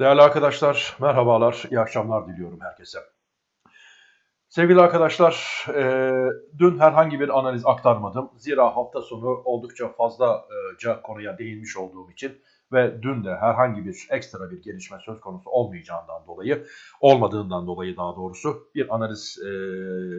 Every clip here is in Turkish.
Değerli arkadaşlar, merhabalar, iyi akşamlar diliyorum herkese. Sevgili arkadaşlar, e, dün herhangi bir analiz aktarmadım. Zira hafta sonu oldukça fazlaca konuya değinmiş olduğum için ve dün de herhangi bir ekstra bir gelişme söz konusu olmayacağından dolayı, olmadığından dolayı daha doğrusu bir analiz e,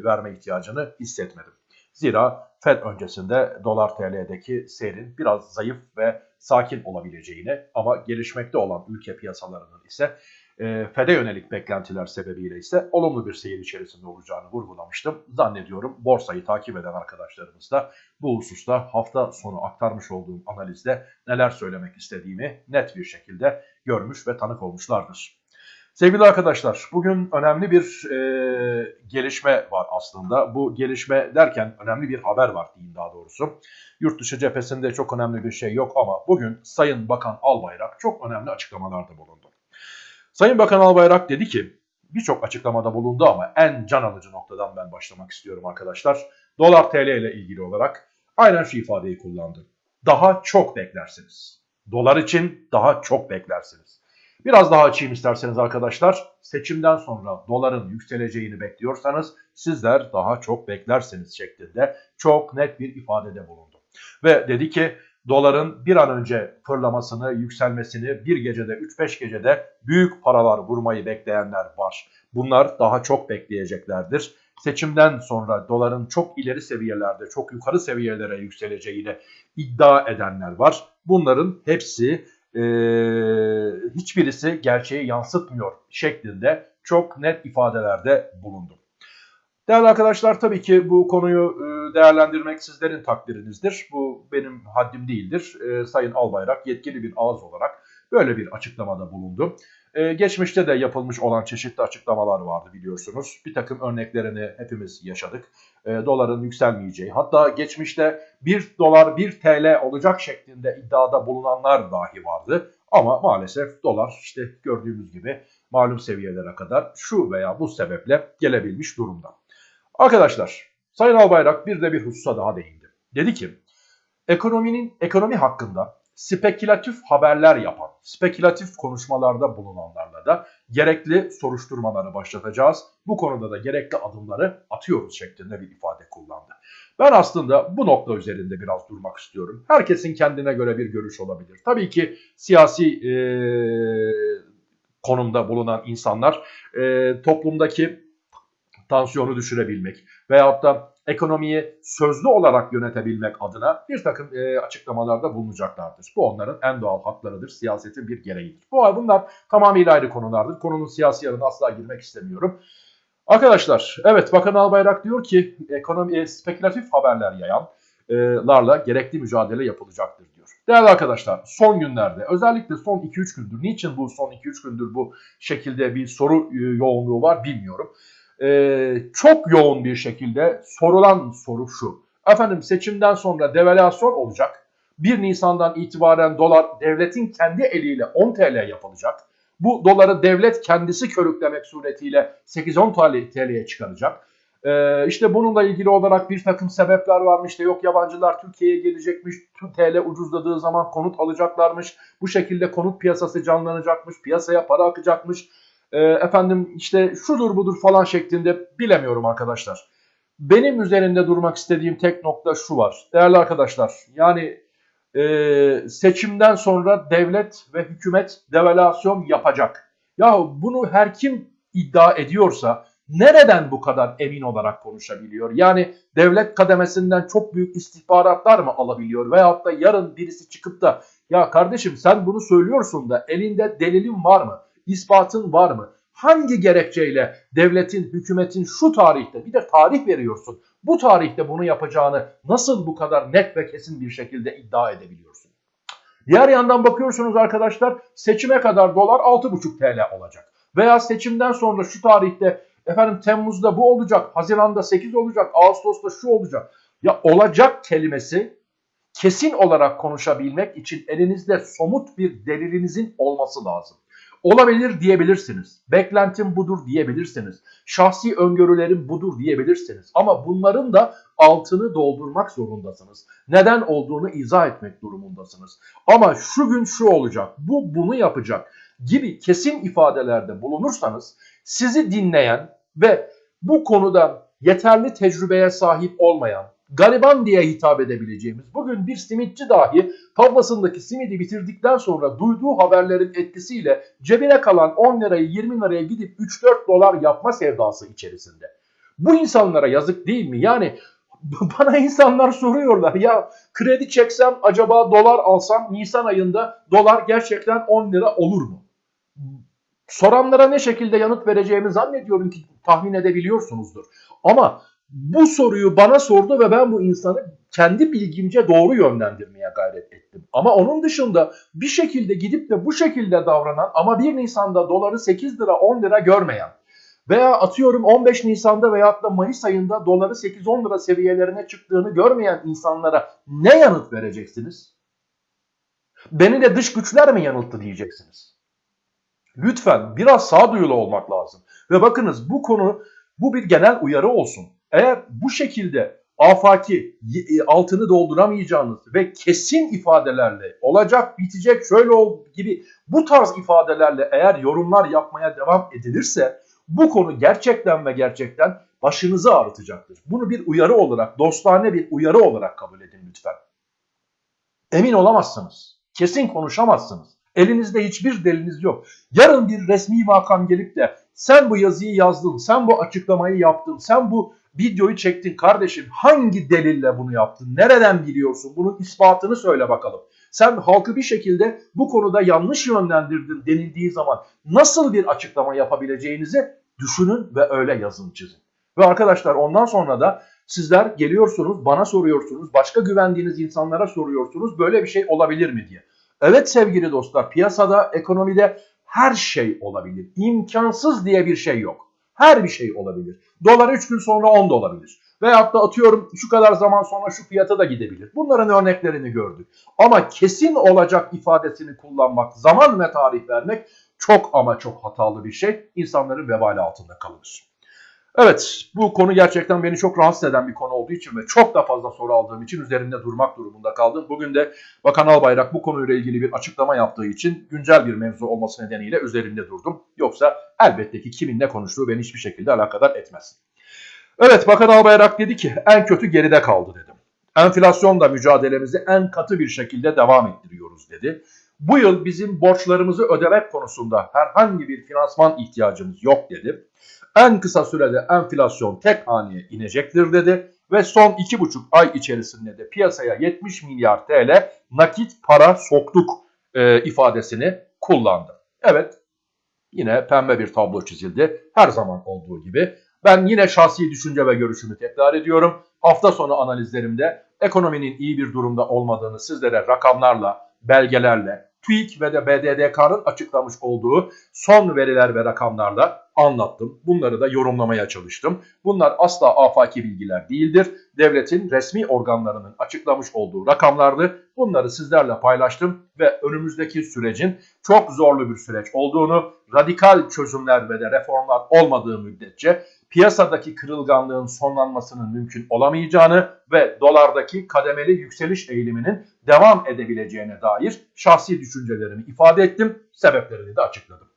verme ihtiyacını hissetmedim. Zira Fed öncesinde dolar TL'deki seyrin biraz zayıf ve sakin olabileceğini ama gelişmekte olan ülke piyasalarının ise e, FED'e yönelik beklentiler sebebiyle ise olumlu bir seyir içerisinde olacağını vurgulamıştım. Zannediyorum borsayı takip eden arkadaşlarımız da bu hususta hafta sonu aktarmış olduğum analizde neler söylemek istediğimi net bir şekilde görmüş ve tanık olmuşlardır. Sevgili arkadaşlar, bugün önemli bir e, gelişme var aslında. Bu gelişme derken önemli bir haber var diyeyim daha doğrusu. Yurt dışı cephesinde çok önemli bir şey yok ama bugün Sayın Bakan Albayrak çok önemli açıklamalarda bulundu. Sayın Bakan Albayrak dedi ki, birçok açıklamada bulundu ama en can alıcı noktadan ben başlamak istiyorum arkadaşlar. Dolar TL ile ilgili olarak aynen şu ifadeyi kullandı. Daha çok beklersiniz. Dolar için daha çok beklersiniz. Biraz daha açayım isterseniz arkadaşlar. Seçimden sonra doların yükseleceğini bekliyorsanız sizler daha çok beklersiniz şeklinde çok net bir ifadede bulundu. Ve dedi ki doların bir an önce fırlamasını, yükselmesini bir gecede 3-5 gecede büyük paralar vurmayı bekleyenler var. Bunlar daha çok bekleyeceklerdir. Seçimden sonra doların çok ileri seviyelerde, çok yukarı seviyelere yükseleceğini iddia edenler var. Bunların hepsi e, hiçbirisi gerçeği yansıtmıyor şeklinde çok net ifadelerde bulundu. Değerli arkadaşlar tabii ki bu konuyu değerlendirmek sizlerin takdirinizdir. Bu benim haddim değildir. Sayın Albayrak yetkili bir ağız olarak böyle bir açıklamada bulundu. Ee, geçmişte de yapılmış olan çeşitli açıklamalar vardı biliyorsunuz. Bir takım örneklerini hepimiz yaşadık. Ee, doların yükselmeyeceği hatta geçmişte 1 dolar 1 TL olacak şeklinde iddiada bulunanlar dahi vardı. Ama maalesef dolar işte gördüğümüz gibi malum seviyelere kadar şu veya bu sebeple gelebilmiş durumda. Arkadaşlar Sayın Albayrak bir de bir hususa daha değindi. Dedi ki ekonominin ekonomi hakkında spekülatif haberler yapan, spekülatif konuşmalarda bulunanlarla da gerekli soruşturmaları başlatacağız. Bu konuda da gerekli adımları atıyoruz şeklinde bir ifade kullandı. Ben aslında bu nokta üzerinde biraz durmak istiyorum. Herkesin kendine göre bir görüş olabilir. Tabii ki siyasi e, konumda bulunan insanlar e, toplumdaki tansiyonu düşürebilmek veyahut da ekonomiyi sözlü olarak yönetebilmek adına bir takım e, açıklamalarda bulunacaklardır. Bu onların en doğal haklarıdır, siyasetin bir gereğidir. Bu bunlar tamamıyla ayrı konulardır. Konunun siyasi yarına asla girmek istemiyorum. Arkadaşlar, evet Bakan Albayrak diyor ki ekonomi e, spekülatif haberler yayanlarla gerekli mücadele yapılacaktır diyor. Değerli arkadaşlar, son günlerde özellikle son 2-3 gündür, niçin bu son 2-3 gündür bu şekilde bir soru e, yoğunluğu var bilmiyorum e, çok yoğun bir şekilde sorulan soru şu. Efendim seçimden sonra devalüasyon olacak. 1 Nisan'dan itibaren dolar devletin kendi eliyle 10 TL yapılacak. Bu doları devlet kendisi körüklemek suretiyle 8-10 TL'ye çıkaracak. Ee, işte bununla ilgili olarak bir takım sebepler varmış. İşte yok yabancılar Türkiye'ye gelecekmiş. TL ucuzladığı zaman konut alacaklarmış. Bu şekilde konut piyasası canlanacakmış. Piyasaya para akacakmış e, efendim işte şudur budur falan şeklinde bilemiyorum arkadaşlar. Benim üzerinde durmak istediğim tek nokta şu var. Değerli arkadaşlar yani e, seçimden sonra devlet ve hükümet devalüasyon yapacak. Ya bunu her kim iddia ediyorsa nereden bu kadar emin olarak konuşabiliyor? Yani devlet kademesinden çok büyük istihbaratlar mı alabiliyor? Veyahut da yarın birisi çıkıp da ya kardeşim sen bunu söylüyorsun da elinde delilin var mı? İspatın var mı? Hangi gerekçeyle devletin, hükümetin şu tarihte bir de tarih veriyorsun. Bu tarihte bunu yapacağını nasıl bu kadar net ve kesin bir şekilde iddia edebiliyorsun? Diğer yandan bakıyorsunuz arkadaşlar seçime kadar dolar 6,5 TL olacak. Veya seçimden sonra şu tarihte efendim Temmuz'da bu olacak, Haziran'da 8 olacak, Ağustos'ta şu olacak. Ya olacak kelimesi kesin olarak konuşabilmek için elinizde somut bir delilinizin olması lazım. Olabilir diyebilirsiniz. Beklentim budur diyebilirsiniz. Şahsi öngörülerim budur diyebilirsiniz. Ama bunların da altını doldurmak zorundasınız. Neden olduğunu izah etmek durumundasınız. Ama şu gün şu olacak. Bu bunu yapacak. gibi kesin ifadelerde bulunursanız sizi dinleyen ve bu konuda yeterli tecrübeye sahip olmayan, gariban diye hitap edebileceğimiz bugün bir simitçi dahi tavlasındaki simidi bitirdikten sonra duyduğu haberlerin etkisiyle cebine kalan 10 lirayı 20 liraya gidip 3-4 dolar yapma sevdası içerisinde. Bu insanlara yazık değil mi? Yani bana insanlar soruyorlar ya kredi çeksem acaba dolar alsam Nisan ayında dolar gerçekten 10 lira olur mu? Soranlara ne şekilde yanıt vereceğimi zannediyorum ki tahmin edebiliyorsunuzdur. Ama bu soruyu bana sordu ve ben bu insanı kendi bilgimce doğru yönlendirmeye gayret ettim. Ama onun dışında bir şekilde gidip de bu şekilde davranan ama 1 Nisan'da doları 8 lira 10 lira görmeyen veya atıyorum 15 Nisan'da veyahut da Mayıs ayında doları 8-10 lira seviyelerine çıktığını görmeyen insanlara ne yanıt vereceksiniz? Beni de dış güçler mi yanılttı diyeceksiniz. Lütfen biraz sağduyulu olmak lazım. Ve bakınız bu konu bu bir genel uyarı olsun. Eğer bu şekilde afaki e, altını dolduramayacağınız ve kesin ifadelerle olacak bitecek şöyle ol gibi bu tarz ifadelerle eğer yorumlar yapmaya devam edilirse bu konu gerçekten ve gerçekten başınızı ağrıtacaktır. Bunu bir uyarı olarak, dostane bir uyarı olarak kabul edin lütfen. Emin olamazsınız. Kesin konuşamazsınız. Elinizde hiçbir deliniz yok. Yarın bir resmi makam gelip de sen bu yazıyı yazdın, sen bu açıklamayı yaptın, sen bu videoyu çektin kardeşim. Hangi delille bunu yaptın? Nereden biliyorsun? Bunun ispatını söyle bakalım. Sen halkı bir şekilde bu konuda yanlış yönlendirdin denildiği zaman nasıl bir açıklama yapabileceğinizi düşünün ve öyle yazın çizin. Ve arkadaşlar ondan sonra da sizler geliyorsunuz, bana soruyorsunuz, başka güvendiğiniz insanlara soruyorsunuz böyle bir şey olabilir mi diye. Evet sevgili dostlar piyasada, ekonomide her şey olabilir. İmkansız diye bir şey yok. Her bir şey olabilir. Dolar 3 gün sonra 10 da olabilir. Veyahut da atıyorum şu kadar zaman sonra şu fiyata da gidebilir. Bunların örneklerini gördük. Ama kesin olacak ifadesini kullanmak, zaman ve tarih vermek çok ama çok hatalı bir şey. İnsanların vebali altında kalır. Evet bu konu gerçekten beni çok rahatsız eden bir konu olduğu için ve çok da fazla soru aldığım için üzerinde durmak durumunda kaldım. Bugün de Bakan Albayrak bu konuyla ilgili bir açıklama yaptığı için güncel bir mevzu olması nedeniyle üzerinde durdum. Yoksa elbette ki kimin ne konuştuğu beni hiçbir şekilde alakadar etmez. Evet Bakan Albayrak dedi ki en kötü geride kaldı dedim. Enflasyonla mücadelemizi en katı bir şekilde devam ettiriyoruz dedi. Bu yıl bizim borçlarımızı ödemek konusunda herhangi bir finansman ihtiyacımız yok dedi. En kısa sürede enflasyon tek haneye inecektir dedi ve son 2,5 ay içerisinde de piyasaya 70 milyar TL nakit para soktuk e, ifadesini kullandı. Evet yine pembe bir tablo çizildi her zaman olduğu gibi. Ben yine şahsi düşünce ve görüşümü tekrar ediyorum. Hafta sonu analizlerimde ekonominin iyi bir durumda olmadığını sizlere rakamlarla, belgelerle, TÜİK ve de BDDK'nın açıklamış olduğu son veriler ve rakamlarla anlattım. Bunları da yorumlamaya çalıştım. Bunlar asla afaki bilgiler değildir. Devletin resmi organlarının açıklamış olduğu rakamlardı. Bunları sizlerle paylaştım ve önümüzdeki sürecin çok zorlu bir süreç olduğunu, radikal çözümler ve de reformlar olmadığı müddetçe piyasadaki kırılganlığın sonlanmasının mümkün olamayacağını ve dolardaki kademeli yükseliş eğiliminin devam edebileceğine dair şahsi düşüncelerimi ifade ettim. Sebeplerini de açıkladım.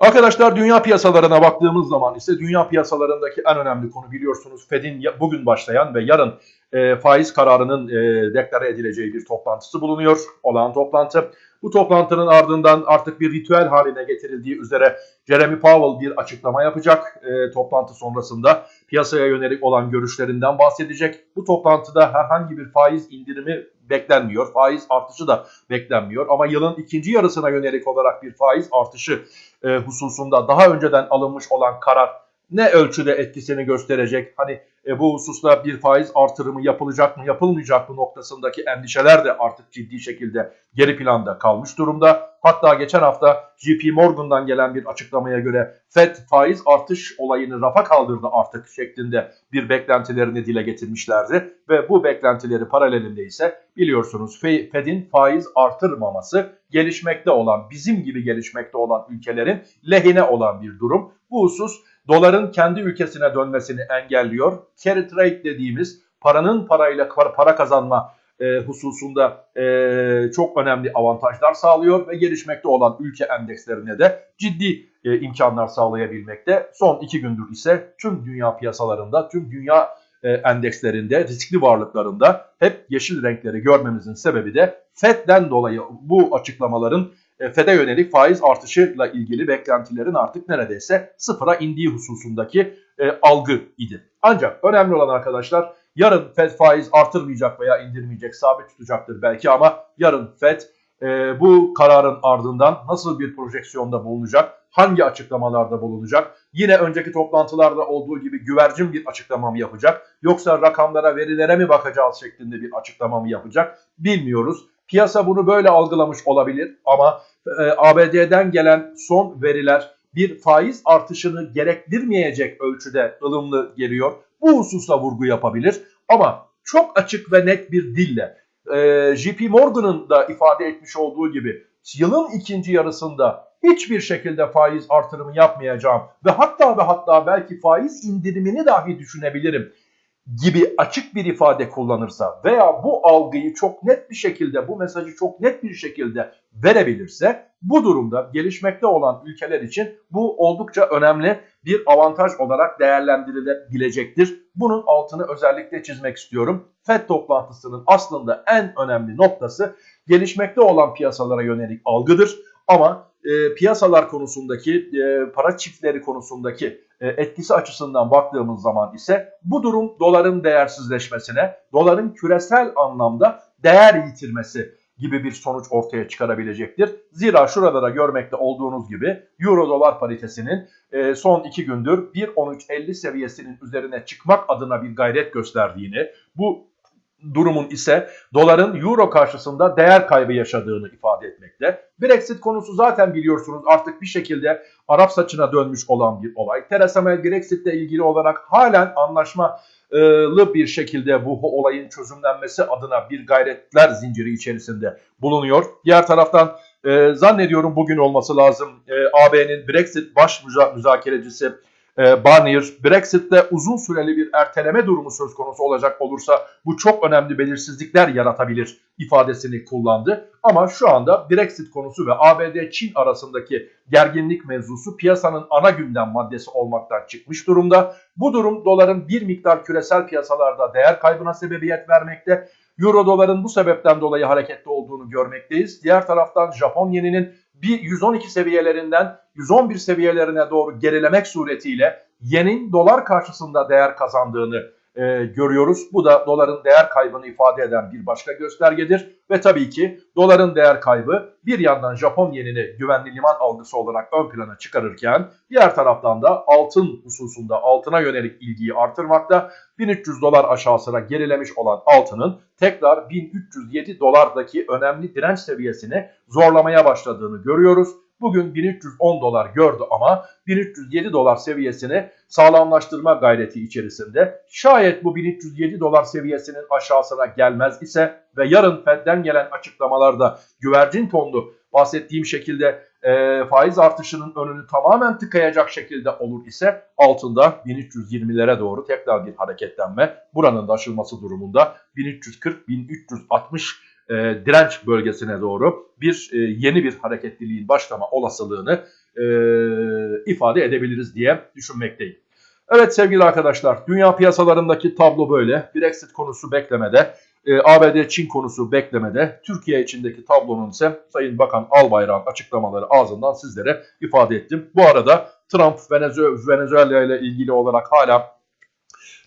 Arkadaşlar dünya piyasalarına baktığımız zaman ise dünya piyasalarındaki en önemli konu biliyorsunuz Fed'in bugün başlayan ve yarın e, faiz kararının e, deklare edileceği bir toplantısı bulunuyor. Olan toplantı. Bu toplantının ardından artık bir ritüel haline getirildiği üzere Jeremy Powell bir açıklama yapacak. E, toplantı sonrasında piyasaya yönelik olan görüşlerinden bahsedecek. Bu toplantıda herhangi bir faiz indirimi beklenmiyor. Faiz artışı da beklenmiyor. Ama yılın ikinci yarısına yönelik olarak bir faiz artışı e, hususunda daha önceden alınmış olan karar ne ölçüde etkisini gösterecek? Hani e, bu hususta bir faiz artırımı yapılacak mı yapılmayacak mı noktasındaki endişeler de artık ciddi şekilde geri planda kalmış durumda. Hatta geçen hafta JP Morgan'dan gelen bir açıklamaya göre FED faiz artış olayını rafa kaldırdı artık şeklinde bir beklentilerini dile getirmişlerdi. Ve bu beklentileri paralelinde ise biliyorsunuz Fed'in faiz artırmaması gelişmekte olan bizim gibi gelişmekte olan ülkelerin lehine olan bir durum. Bu husus doların kendi ülkesine dönmesini engelliyor. Carry trade dediğimiz paranın parayla para kazanma e, hususunda e, çok önemli avantajlar sağlıyor ve gelişmekte olan ülke endekslerine de ciddi e, imkanlar sağlayabilmekte. Son iki gündür ise tüm dünya piyasalarında, tüm dünya e, endekslerinde, riskli varlıklarında hep yeşil renkleri görmemizin sebebi de FED'den dolayı bu açıklamaların FED'e yönelik faiz artışıyla ilgili beklentilerin artık neredeyse sıfıra indiği hususundaki e, algı idi. Ancak önemli olan arkadaşlar yarın FED faiz artırmayacak veya indirmeyecek, sabit tutacaktır belki ama yarın FED e, bu kararın ardından nasıl bir projeksiyonda bulunacak, hangi açıklamalarda bulunacak, yine önceki toplantılarda olduğu gibi güvercin bir açıklama mı yapacak, yoksa rakamlara, verilere mi bakacağız şeklinde bir açıklama mı yapacak bilmiyoruz. Piyasa bunu böyle algılamış olabilir ama e, ABD'den gelen son veriler bir faiz artışını gerektirmeyecek ölçüde ılımlı geliyor. Bu hususa vurgu yapabilir ama çok açık ve net bir dille e, JP Morgan'ın da ifade etmiş olduğu gibi yılın ikinci yarısında hiçbir şekilde faiz artırımı yapmayacağım ve hatta ve hatta belki faiz indirimini dahi düşünebilirim gibi açık bir ifade kullanırsa veya bu algıyı çok net bir şekilde, bu mesajı çok net bir şekilde verebilirse bu durumda gelişmekte olan ülkeler için bu oldukça önemli bir avantaj olarak değerlendirilebilecektir. Bunun altını özellikle çizmek istiyorum. FED toplantısının aslında en önemli noktası gelişmekte olan piyasalara yönelik algıdır. Ama e, piyasalar konusundaki, e, para çiftleri konusundaki e, etkisi açısından baktığımız zaman ise bu durum doların değersizleşmesine, doların küresel anlamda değer yitirmesi gibi bir sonuç ortaya çıkarabilecektir. Zira şurada da görmekte olduğunuz gibi euro dolar paritesinin e, son iki gündür 1.13.50 seviyesinin üzerine çıkmak adına bir gayret gösterdiğini, bu durumun ise doların euro karşısında değer kaybı yaşadığını ifade etmekte. Brexit konusu zaten biliyorsunuz artık bir şekilde Arap saçına dönmüş olan bir olay. Theresa May Brexit ile ilgili olarak halen anlaşmalı bir şekilde bu olayın çözümlenmesi adına bir gayretler zinciri içerisinde bulunuyor. Diğer taraftan e, zannediyorum bugün olması lazım e, AB'nin Brexit baş müzakerecisi e, Barnier, Brexit'te uzun süreli bir erteleme durumu söz konusu olacak olursa bu çok önemli belirsizlikler yaratabilir ifadesini kullandı. Ama şu anda Brexit konusu ve ABD-Çin arasındaki gerginlik mevzusu piyasanın ana gündem maddesi olmaktan çıkmış durumda. Bu durum doların bir miktar küresel piyasalarda değer kaybına sebebiyet vermekte. Euro doların bu sebepten dolayı hareketli olduğunu görmekteyiz. Diğer taraftan Japon yeninin bir 112 seviyelerinden 111 seviyelerine doğru gerilemek suretiyle yenin dolar karşısında değer kazandığını e, görüyoruz. Bu da doların değer kaybını ifade eden bir başka göstergedir. Ve tabii ki doların değer kaybı bir yandan Japon yenini güvenli liman algısı olarak ön plana çıkarırken diğer taraftan da altın hususunda altına yönelik ilgiyi artırmakta. 1300 dolar aşağısına gerilemiş olan altının tekrar 1307 dolardaki önemli direnç seviyesini zorlamaya başladığını görüyoruz. Bugün 1310 dolar gördü ama 1307 dolar seviyesini sağlamlaştırma gayreti içerisinde. Şayet bu 1307 dolar seviyesinin aşağısına gelmez ise ve yarın Fed'den gelen açıklamalarda güvercin tonlu bahsettiğim şekilde e, faiz artışının önünü tamamen tıkayacak şekilde olur ise altında 1320'lere doğru tekrar bir hareketlenme buranın da aşılması durumunda 1340-1360 e, direnç bölgesine doğru bir e, yeni bir hareketliliğin başlama olasılığını e, ifade edebiliriz diye düşünmekteyim. Evet sevgili arkadaşlar dünya piyasalarındaki tablo böyle. Brexit konusu beklemede. E, ABD-Çin konusu beklemede. Türkiye içindeki tablonun ise Sayın Bakan Albayrak'ın açıklamaları ağzından sizlere ifade ettim. Bu arada Trump Venezuela ile ilgili olarak hala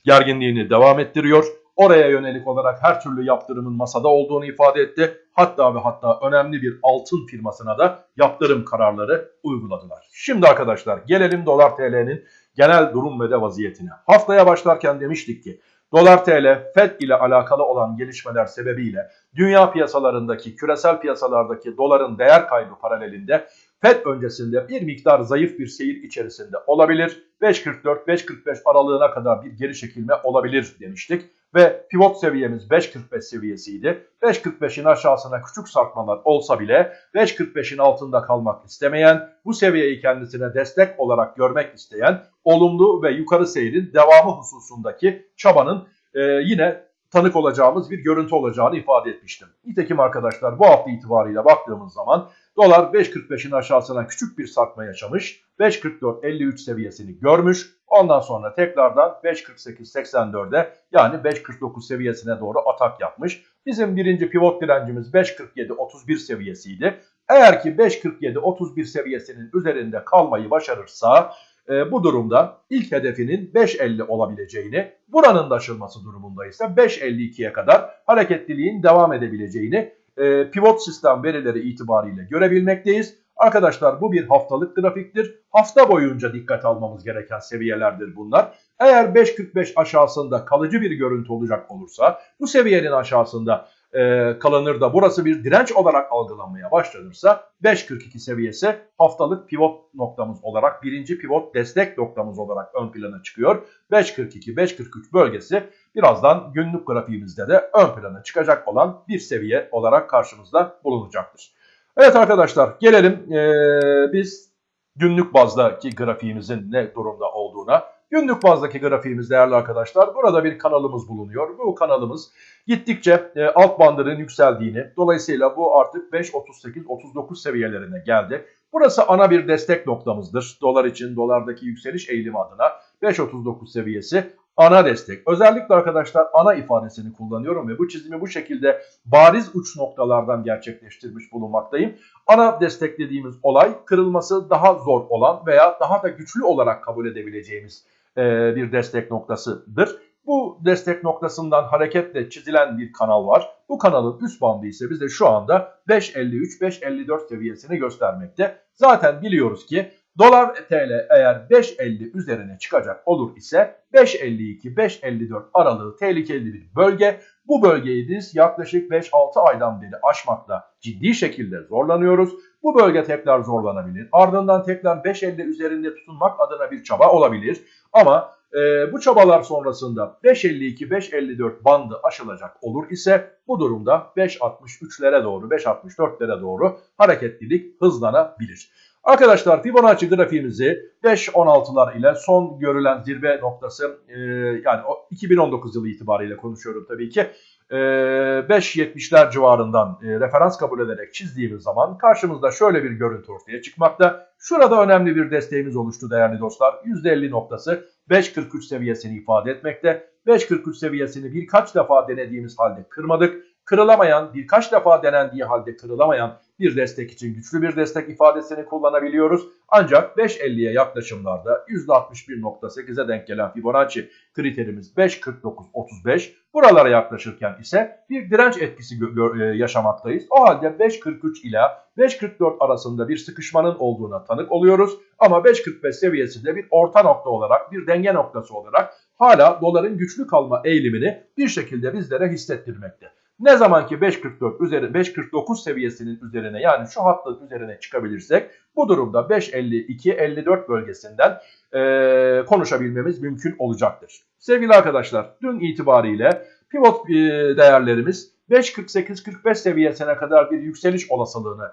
gerginliğini devam ettiriyor. Oraya yönelik olarak her türlü yaptırımın masada olduğunu ifade etti. Hatta ve hatta önemli bir altın firmasına da yaptırım kararları uyguladılar. Şimdi arkadaşlar gelelim dolar TL'nin genel durum ve de vaziyetine. Haftaya başlarken demiştik ki Dolar TL, FED ile alakalı olan gelişmeler sebebiyle dünya piyasalarındaki, küresel piyasalardaki doların değer kaybı paralelinde FED öncesinde bir miktar zayıf bir seyir içerisinde olabilir. 5.44-5.45 aralığına kadar bir geri çekilme olabilir demiştik. Ve pivot seviyemiz 5.45 seviyesiydi. 5.45'in aşağısına küçük sarkmalar olsa bile 5.45'in altında kalmak istemeyen, bu seviyeyi kendisine destek olarak görmek isteyen olumlu ve yukarı seyrin devamı hususundaki çabanın e, yine tanık olacağımız bir görüntü olacağını ifade etmiştim. Nitekim arkadaşlar bu hafta itibariyle baktığımız zaman dolar 5.45'in aşağısına küçük bir sarkma yaşamış. 5.44.53 seviyesini görmüş. Ondan sonra tekrardan 5.48.84'e yani 5.49 seviyesine doğru atak yapmış. Bizim birinci pivot direncimiz 5.47.31 seviyesiydi. Eğer ki 5.47-31 seviyesinin üzerinde kalmayı başarırsa e, bu durumda ilk hedefinin 5.50 olabileceğini, buranın da aşılması durumunda ise 5.52'ye kadar hareketliliğin devam edebileceğini e, pivot sistem verileri itibariyle görebilmekteyiz. Arkadaşlar bu bir haftalık grafiktir. Hafta boyunca dikkat almamız gereken seviyelerdir bunlar. Eğer 5.45 aşağısında kalıcı bir görüntü olacak olursa bu seviyenin aşağısında e, kalınır da burası bir direnç olarak algılanmaya başlanırsa 5.42 seviyesi haftalık pivot noktamız olarak birinci pivot destek noktamız olarak ön plana çıkıyor. 5.42-5.43 bölgesi birazdan günlük grafiğimizde de ön plana çıkacak olan bir seviye olarak karşımızda bulunacaktır. Evet arkadaşlar gelelim ee, biz günlük bazdaki grafiğimizin ne durumda olduğuna. Günlük bazdaki grafiğimiz değerli arkadaşlar burada bir kanalımız bulunuyor. Bu kanalımız gittikçe e, alt bandının yükseldiğini dolayısıyla bu artık 5.38-39 seviyelerine geldi. Burası ana bir destek noktamızdır. Dolar için dolardaki yükseliş eğilimi adına 5.39 seviyesi ana destek. Özellikle arkadaşlar ana ifadesini kullanıyorum ve bu çizimi bu şekilde bariz uç noktalardan gerçekleştirmiş bulunmaktayım. Ana destek dediğimiz olay kırılması daha zor olan veya daha da güçlü olarak kabul edebileceğimiz e, bir destek noktasıdır. Bu destek noktasından hareketle çizilen bir kanal var. Bu kanalın üst bandı ise bize şu anda 5.53-5.54 seviyesini göstermekte. Zaten biliyoruz ki dolar TL eğer 5.50 üzerine çıkacak olur ise 5.52-5.54 aralığı tehlikeli bir bölge. Bu bölgeyi biz yaklaşık 5-6 aydan beri aşmakta ciddi şekilde zorlanıyoruz. Bu bölge tekrar zorlanabilir. Ardından tekrar 5.50 üzerinde tutunmak adına bir çaba olabilir. Ama e, bu çabalar sonrasında 5.52-5.54 bandı aşılacak olur ise bu durumda 5.63'lere doğru 5.64'lere doğru hareketlilik hızlanabilir. Arkadaşlar Fibonacci grafiğimizi 5.16'lar ile son görülen zirve noktası e, yani 2019 yılı itibariyle konuşuyorum tabii ki. 5.70'ler civarından e, referans kabul ederek çizdiğimiz zaman karşımızda şöyle bir görüntü ortaya çıkmakta. Şurada önemli bir desteğimiz oluştu değerli dostlar. %50 noktası 5.43 seviyesini ifade etmekte. 5.43 seviyesini birkaç defa denediğimiz halde kırmadık. Kırılamayan, birkaç defa denendiği halde kırılamayan bir destek için güçlü bir destek ifadesini kullanabiliyoruz. Ancak 5.50'ye yaklaşımlarda %61.8'e denk gelen Fibonacci kriterimiz 5.49.35. Buralara yaklaşırken ise bir direnç etkisi e, yaşamaktayız. O halde 5.43 ila 5.44 arasında bir sıkışmanın olduğuna tanık oluyoruz. Ama 5.45 seviyesinde bir orta nokta olarak, bir denge noktası olarak hala doların güçlü kalma eğilimini bir şekilde bizlere hissettirmekte. Ne zaman ki 5.44 üzeri 5.49 seviyesinin üzerine yani şu hattın üzerine çıkabilirsek bu durumda 5.52-54 bölgesinden e, konuşabilmemiz mümkün olacaktır. Sevgili arkadaşlar dün itibariyle pivot e, değerlerimiz 5.48-45 seviyesine kadar bir yükseliş olasılığını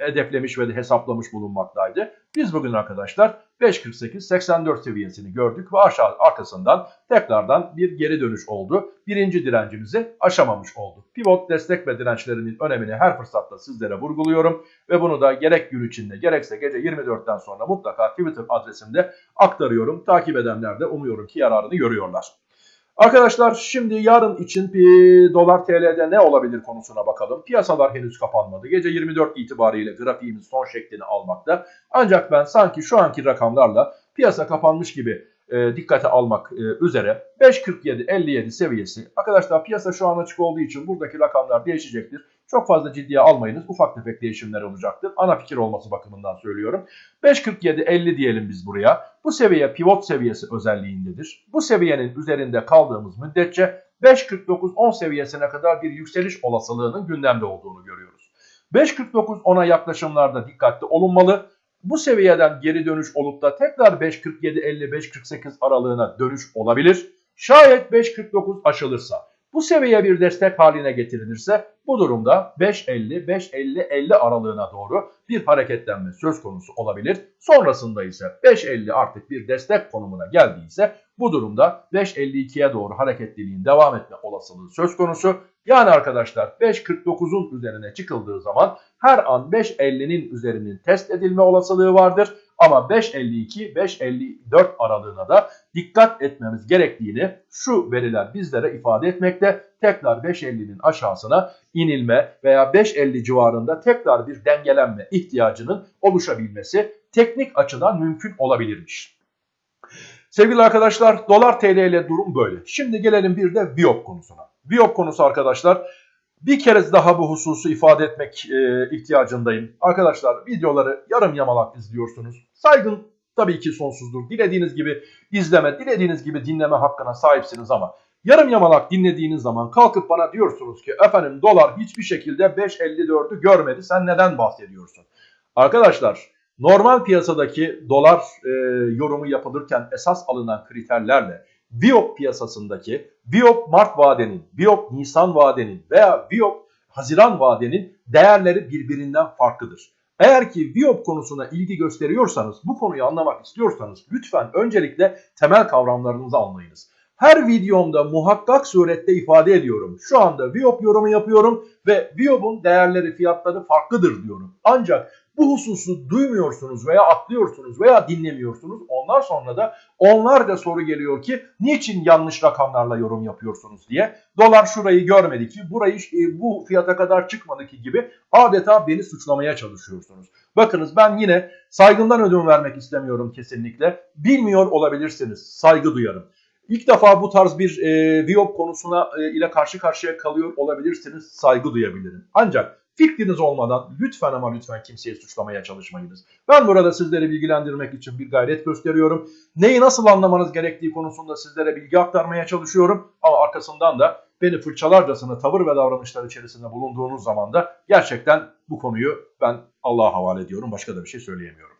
hedeflemiş ve hesaplamış bulunmaktaydı. Biz bugün arkadaşlar 5.48-84 seviyesini gördük ve aşağı arkasından tekrardan bir geri dönüş oldu. Birinci direncimizi aşamamış olduk. Pivot destek ve dirençlerinin önemini her fırsatta sizlere vurguluyorum ve bunu da gerek gün içinde gerekse gece 24'ten sonra mutlaka Twitter adresimde aktarıyorum. Takip edenler de umuyorum ki yararını görüyorlar. Arkadaşlar şimdi yarın için bir dolar TL'de ne olabilir konusuna bakalım. Piyasalar henüz kapanmadı. Gece 24 itibariyle grafiğimiz son şeklini almakta. Ancak ben sanki şu anki rakamlarla piyasa kapanmış gibi e, dikkate almak e, üzere 5.47-57 seviyesi. Arkadaşlar piyasa şu an açık olduğu için buradaki rakamlar değişecektir. Çok fazla ciddiye almayınız. Ufak tefek değişimler olacaktır. Ana fikir olması bakımından söylüyorum. 5.47-50 diyelim biz buraya. Bu seviye pivot seviyesi özelliğindedir. Bu seviyenin üzerinde kaldığımız müddetçe 5.49-10 seviyesine kadar bir yükseliş olasılığının gündemde olduğunu görüyoruz. 5.49-10'a yaklaşımlarda dikkatli olunmalı. Bu seviyeden geri dönüş olup da tekrar 5.47-50-5.48 aralığına dönüş olabilir. Şayet 5.49 aşılırsa Bu seviye bir destek haline getirilirse bu durumda 5.50-5.50-50 aralığına doğru bir hareketlenme söz konusu olabilir. Sonrasında ise 5.50 artık bir destek konumuna geldiyse bu durumda 5.52'ye doğru hareketliliğin devam etme olasılığı söz konusu. Yani arkadaşlar 5.49'un üzerine çıkıldığı zaman her an 5.50'nin üzerinin test edilme olasılığı vardır. Ama 5.52-5.54 aralığına da dikkat etmemiz gerektiğini şu veriler bizlere ifade etmekte. Tekrar 5.50'nin aşağısına inilme veya 5.50 civarında tekrar bir dengelenme ihtiyacının oluşabilmesi teknik açıdan mümkün olabilirmiş. Sevgili arkadaşlar dolar TL ile durum böyle. Şimdi gelelim bir de Viyop konusuna. Viyop konusu arkadaşlar bir kere daha bu hususu ifade etmek e, ihtiyacındayım. Arkadaşlar videoları yarım yamalak izliyorsunuz. Saygın tabii ki sonsuzdur. Dilediğiniz gibi izleme, dilediğiniz gibi dinleme hakkına sahipsiniz ama yarım yamalak dinlediğiniz zaman kalkıp bana diyorsunuz ki efendim dolar hiçbir şekilde 5.54'ü görmedi sen neden bahsediyorsun? Arkadaşlar normal piyasadaki dolar e, yorumu yapılırken esas alınan kriterlerle Viyop piyasasındaki Viyop Mart vadenin, Viyop Nisan vadenin veya Viyop Haziran vadenin değerleri birbirinden farklıdır. Eğer ki Viyop konusuna ilgi gösteriyorsanız, bu konuyu anlamak istiyorsanız lütfen öncelikle temel kavramlarınızı anlayınız. Her videomda muhakkak surette ifade ediyorum. Şu anda Viyop yorumu yapıyorum ve Viyop'un değerleri, fiyatları farklıdır diyorum. Ancak bu hususu duymuyorsunuz veya atlıyorsunuz veya dinlemiyorsunuz. Ondan sonra da onlarca soru geliyor ki niçin yanlış rakamlarla yorum yapıyorsunuz diye. Dolar şurayı görmedi ki burayı e, bu fiyata kadar çıkmadı ki gibi adeta beni suçlamaya çalışıyorsunuz. Bakınız ben yine saygından ödün vermek istemiyorum kesinlikle. Bilmiyor olabilirsiniz. Saygı duyarım. İlk defa bu tarz bir e, Viyop konusuna e, ile karşı karşıya kalıyor olabilirsiniz. Saygı duyabilirim. Ancak Fikriniz olmadan lütfen ama lütfen kimseyi suçlamaya çalışmayınız. Ben burada sizleri bilgilendirmek için bir gayret gösteriyorum. Neyi nasıl anlamanız gerektiği konusunda sizlere bilgi aktarmaya çalışıyorum. Ama arkasından da beni fırçalarcasına tavır ve davranışlar içerisinde bulunduğunuz zaman da gerçekten bu konuyu ben Allah'a havale ediyorum. Başka da bir şey söyleyemiyorum.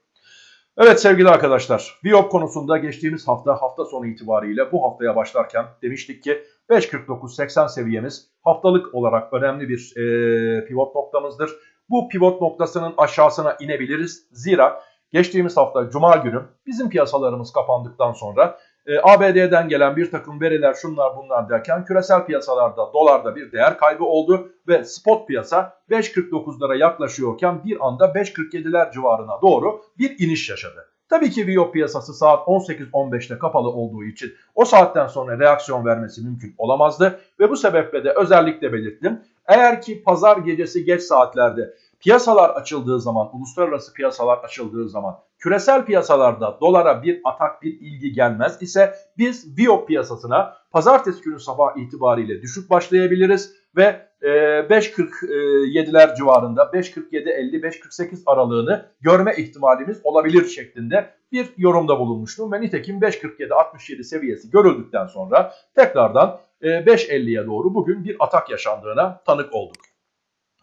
Evet sevgili arkadaşlar, Viyop konusunda geçtiğimiz hafta hafta sonu itibariyle bu haftaya başlarken demiştik ki 5.49.80 seviyemiz haftalık olarak önemli bir e, pivot noktamızdır. Bu pivot noktasının aşağısına inebiliriz. Zira geçtiğimiz hafta Cuma günü bizim piyasalarımız kapandıktan sonra e, ABD'den gelen bir takım veriler şunlar bunlar derken küresel piyasalarda dolarda bir değer kaybı oldu ve spot piyasa 5.49'lara yaklaşıyorken bir anda 5.47'ler civarına doğru bir iniş yaşadı. Tabii ki Viyop piyasası saat 18.15'te kapalı olduğu için o saatten sonra reaksiyon vermesi mümkün olamazdı. Ve bu sebeple de özellikle belirttim. Eğer ki pazar gecesi geç saatlerde piyasalar açıldığı zaman, uluslararası piyasalar açıldığı zaman küresel piyasalarda dolara bir atak, bir ilgi gelmez ise biz Viyop piyasasına pazartesi günü sabah itibariyle düşük başlayabiliriz ve 5.47'ler e, civarında 5.47-50-5.48 aralığını görme ihtimalimiz olabilir şeklinde bir yorumda bulunmuştum. Ve nitekim 5.47-67 seviyesi görüldükten sonra tekrardan 5.50'ye doğru bugün bir atak yaşandığına tanık olduk.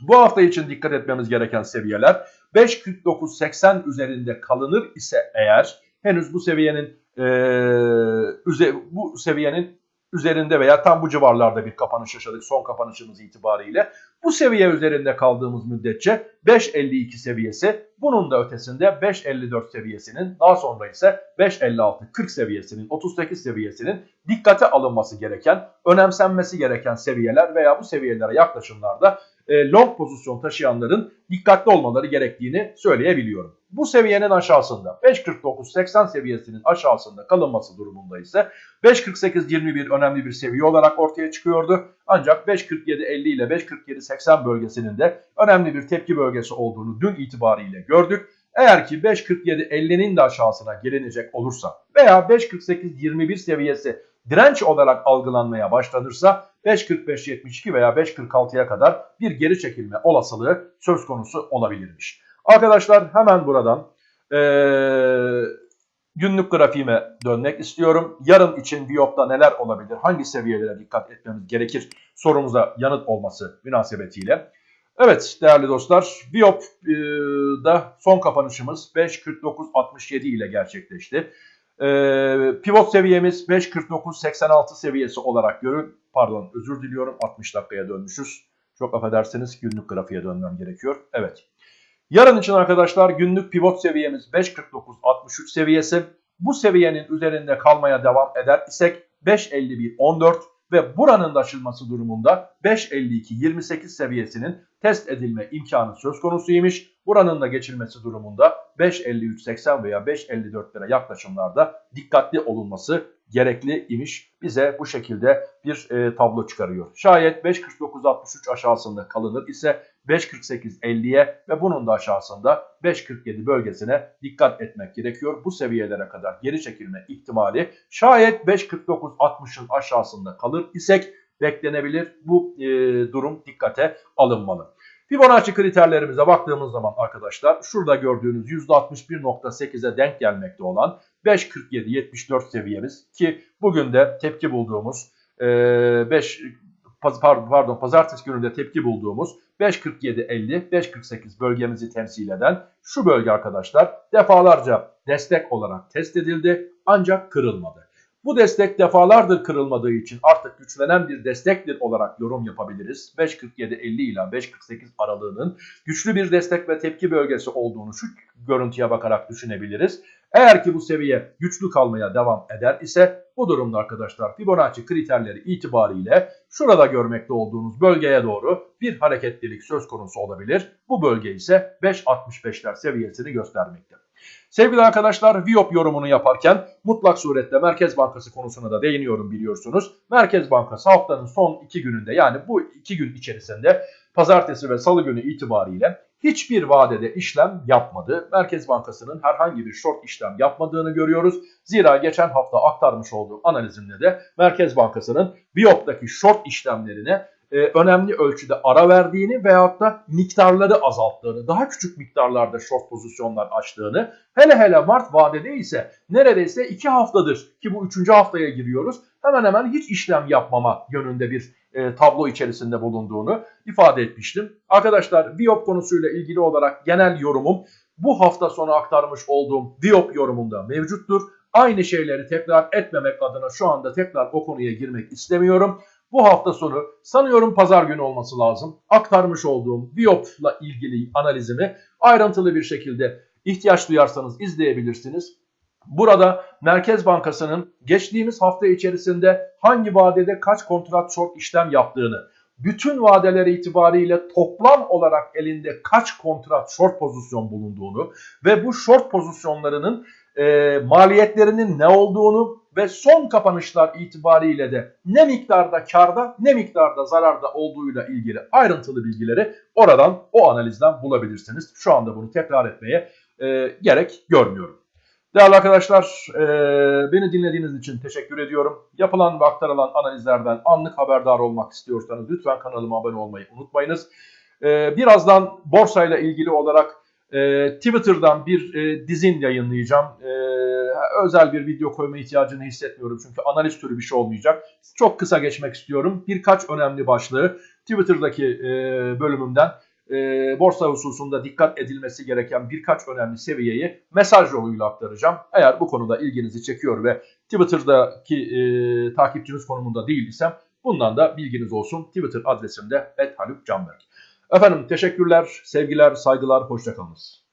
Bu hafta için dikkat etmemiz gereken seviyeler 5.49-80 üzerinde kalınır ise eğer henüz bu seviyenin e, bu seviyenin üzerinde veya tam bu civarlarda bir kapanış yaşadık son kapanışımız itibariyle. Bu seviye üzerinde kaldığımız müddetçe 5.52 seviyesi bunun da ötesinde 5.54 seviyesinin daha sonra ise 5.56-40 seviyesinin 38 seviyesinin dikkate alınması gereken önemsenmesi gereken seviyeler veya bu seviyelere yaklaşımlarda e, long pozisyon taşıyanların dikkatli olmaları gerektiğini söyleyebiliyorum. Bu seviyenin aşağısında 5.49-80 seviyesinin aşağısında kalınması durumunda ise 5.48-21 önemli bir seviye olarak ortaya çıkıyordu. Ancak 5.47-50 ile 5.47-80 bölgesinin de önemli bir tepki bölgesi olduğunu dün itibariyle gördük. Eğer ki 5.47-50'nin de aşağısına gelinecek olursa veya 5.48-21 seviyesi direnç olarak algılanmaya başlanırsa 5.45-72 veya 5.46'ya kadar bir geri çekilme olasılığı söz konusu olabilirmiş. Arkadaşlar hemen buradan ee, günlük grafiğime dönmek istiyorum. Yarın için Viyop'ta neler olabilir, hangi seviyelere dikkat etmemiz gerekir sorumuza yanıt olması münasebetiyle. Evet değerli dostlar Viyop'da son kapanışımız 5.49.67 ile gerçekleşti. Ee, pivot seviyemiz 5.49.86 seviyesi olarak görün. Pardon özür diliyorum 60 dakikaya dönmüşüz. Çok affedersiniz günlük grafiğe dönmem gerekiyor. Evet. Yarın için arkadaşlar günlük pivot seviyemiz 5.49.63 seviyesi. Bu seviyenin üzerinde kalmaya devam eder isek 5.51.14 ve buranın da aşılması durumunda 5.52.28 seviyesinin test edilme imkanı söz konusuymuş. Buranın da geçilmesi durumunda 5.53.80 veya 5.54'lere yaklaşımlarda dikkatli olunması gerekli imiş. Bize bu şekilde bir e, tablo çıkarıyor. Şayet 5.49.63 aşağısında kalınır ise 5.48.50'ye ve bunun da aşağısında 5.47 bölgesine dikkat etmek gerekiyor. Bu seviyelere kadar geri çekilme ihtimali şayet 5.49.60'ın aşağısında kalır isek beklenebilir. Bu e, durum dikkate alınmalı. Fibonacci kriterlerimize baktığımız zaman arkadaşlar şurada gördüğünüz %61.8'e denk gelmekte olan 5.47-74 seviyemiz ki bugün de tepki bulduğumuz 5 pardon pazartesi gününde tepki bulduğumuz 5.47-50 5.48 bölgemizi temsil eden şu bölge arkadaşlar defalarca destek olarak test edildi ancak kırılmadı. Bu destek defalardır kırılmadığı için artık güçlenen bir destektir olarak yorum yapabiliriz. 5.47-50 ile 5.48 aralığının güçlü bir destek ve tepki bölgesi olduğunu şu görüntüye bakarak düşünebiliriz. Eğer ki bu seviye güçlü kalmaya devam eder ise bu durumda arkadaşlar Fibonacci kriterleri itibariyle şurada görmekte olduğunuz bölgeye doğru bir hareketlilik söz konusu olabilir. Bu bölge ise 5.65'ler seviyesini göstermekte. Sevgili arkadaşlar Viyop yorumunu yaparken mutlak surette Merkez Bankası konusuna da değiniyorum biliyorsunuz. Merkez Bankası haftanın son iki gününde yani bu iki gün içerisinde pazartesi ve salı günü itibariyle hiçbir vadede işlem yapmadı. Merkez Bankası'nın herhangi bir short işlem yapmadığını görüyoruz. Zira geçen hafta aktarmış olduğum analizimde de Merkez Bankası'nın Viyop'taki short işlemlerine e, önemli ölçüde ara verdiğini veyahut da miktarları azalttığını, daha küçük miktarlarda short pozisyonlar açtığını, hele hele Mart vadede ise neredeyse 2 haftadır ki bu 3. haftaya giriyoruz, hemen hemen hiç işlem yapmama yönünde bir e, tablo içerisinde bulunduğunu ifade etmiştim. Arkadaşlar Viop konusuyla ilgili olarak genel yorumum bu hafta sonu aktarmış olduğum Viop yorumunda mevcuttur. Aynı şeyleri tekrar etmemek adına şu anda tekrar o konuya girmek istemiyorum. Bu hafta sonu sanıyorum pazar günü olması lazım. Aktarmış olduğum Viop'la ilgili analizimi ayrıntılı bir şekilde ihtiyaç duyarsanız izleyebilirsiniz. Burada Merkez Bankası'nın geçtiğimiz hafta içerisinde hangi vadede kaç kontrat short işlem yaptığını, bütün vadeler itibariyle toplam olarak elinde kaç kontrat short pozisyon bulunduğunu ve bu short pozisyonlarının e, maliyetlerinin ne olduğunu ve son kapanışlar itibariyle de ne miktarda karda ne miktarda zararda olduğuyla ilgili ayrıntılı bilgileri oradan o analizden bulabilirsiniz. Şu anda bunu tekrar etmeye e, gerek görmüyorum. Değerli arkadaşlar e, beni dinlediğiniz için teşekkür ediyorum. Yapılan ve aktarılan analizlerden anlık haberdar olmak istiyorsanız lütfen kanalıma abone olmayı unutmayınız. E, birazdan borsayla ilgili olarak e, Twitter'dan bir e, dizin yayınlayacağım. E, özel bir video koyma ihtiyacını hissetmiyorum çünkü analiz türü bir şey olmayacak. Çok kısa geçmek istiyorum. Birkaç önemli başlığı Twitter'daki e, bölümümden e, borsa hususunda dikkat edilmesi gereken birkaç önemli seviyeyi mesaj yoluyla aktaracağım. Eğer bu konuda ilginizi çekiyor ve Twitter'daki e, takipçiniz konumunda değil isem bundan da bilginiz olsun. Twitter adresimde @halukcanberk. Efendim teşekkürler, sevgiler, saygılar, hoşçakalınız.